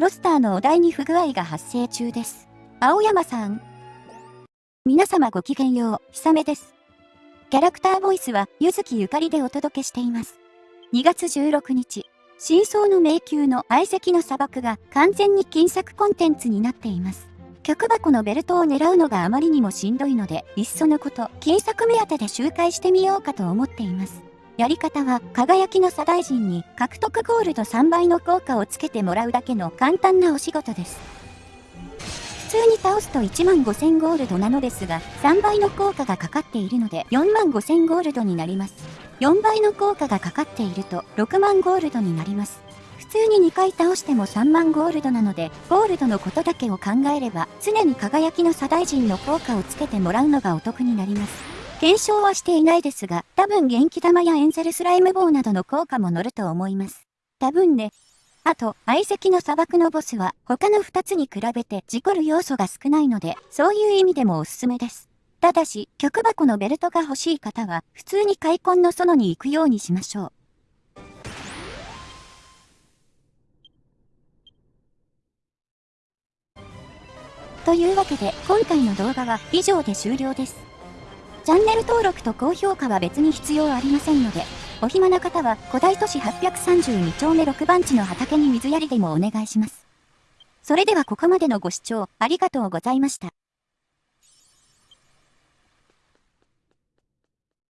ロスターのお題に不具合が発生中です。青山さん。皆様ごきげんよう、ひさめです。キャラクターボイスは、ゆずきゆかりでお届けしています。2月16日、真相の迷宮の相席の砂漠が完全に金作コンテンツになっています。曲箱のベルトを狙うのがあまりにもしんどいので、いっそのこと、金作目当てで周回してみようかと思っています。やり方は、輝きの左大臣に獲得ゴールド3倍の効果をつけてもらうだけの簡単なお仕事です。普通に倒すと1万5000ゴールドなのですが、3倍の効果がかかっているので4万5000ゴールドになります。4倍の効果がかかっていると6万ゴールドになります。普通に2回倒しても3万ゴールドなので、ゴールドのことだけを考えれば、常に輝きの左大臣の効果をつけてもらうのがお得になります。検証はしていないですが、多分元気玉やエンゼルスライム棒などの効果も乗ると思います。多分ね。あと、相席の砂漠のボスは他の2つに比べて事故る要素が少ないので、そういう意味でもおすすめです。ただし、曲箱のベルトが欲しい方は、普通に開墾の園に行くようにしましょう。というわけで今回の動画は以上で終了です。チャンネル登録と高評価は別に必要ありませんので、お暇な方は古代都市832丁目6番地の畑に水やりでもお願いします。それではここまでのご視聴ありがとうございました。